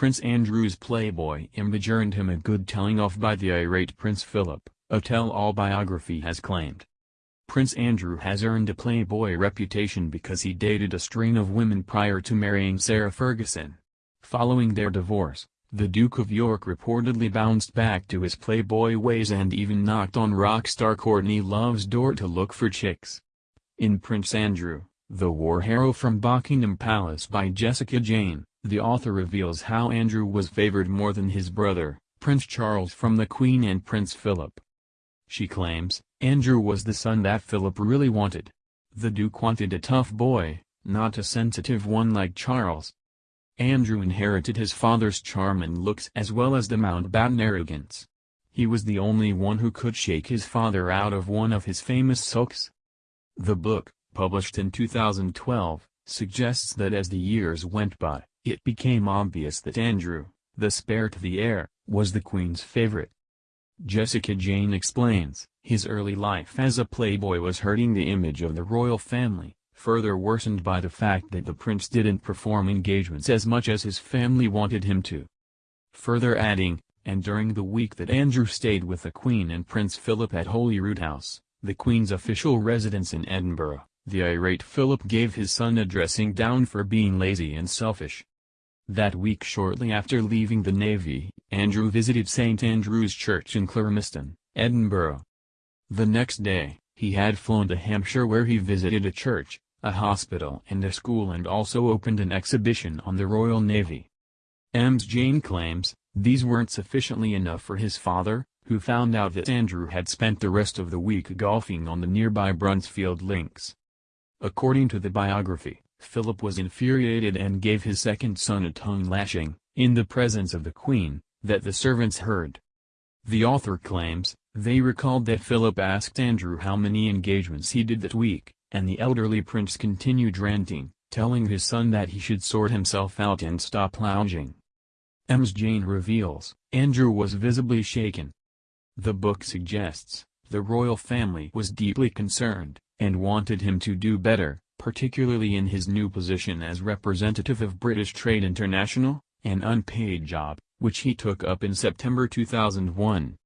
Prince Andrew's Playboy image earned him a good telling off by the irate Prince Philip, a tell-all biography has claimed. Prince Andrew has earned a Playboy reputation because he dated a string of women prior to marrying Sarah Ferguson. Following their divorce, the Duke of York reportedly bounced back to his playboy ways and even knocked on rock star Courtney Love's door to look for chicks. In Prince Andrew, The War Hero from Buckingham Palace by Jessica Jane, the author reveals how Andrew was favored more than his brother, Prince Charles from the Queen and Prince Philip. She claims, Andrew was the son that Philip really wanted. The Duke wanted a tough boy, not a sensitive one like Charles. Andrew inherited his father's charm and looks as well as the Mountbatten arrogance. He was the only one who could shake his father out of one of his famous sulks. The book, published in 2012, suggests that as the years went by, it became obvious that Andrew, the spare to the heir, was the Queen's favorite. Jessica Jane explains, his early life as a playboy was hurting the image of the royal family, further worsened by the fact that the prince didn't perform engagements as much as his family wanted him to. Further adding, and during the week that Andrew stayed with the Queen and Prince Philip at Holyrood House, the Queen's official residence in Edinburgh, the irate Philip gave his son a dressing down for being lazy and selfish. That week shortly after leaving the Navy, Andrew visited St Andrew's Church in Clermiston, Edinburgh. The next day, he had flown to Hampshire where he visited a church, a hospital and a school and also opened an exhibition on the Royal Navy. Ems Jane claims, these weren't sufficiently enough for his father, who found out that Andrew had spent the rest of the week golfing on the nearby Bruntsfield Links. According to the biography, Philip was infuriated and gave his second son a tongue lashing, in the presence of the Queen, that the servants heard. The author claims, they recalled that Philip asked Andrew how many engagements he did that week, and the elderly prince continued ranting, telling his son that he should sort himself out and stop lounging. Ems Jane reveals, Andrew was visibly shaken. The book suggests, the royal family was deeply concerned, and wanted him to do better, particularly in his new position as representative of British Trade International, an unpaid job, which he took up in September 2001.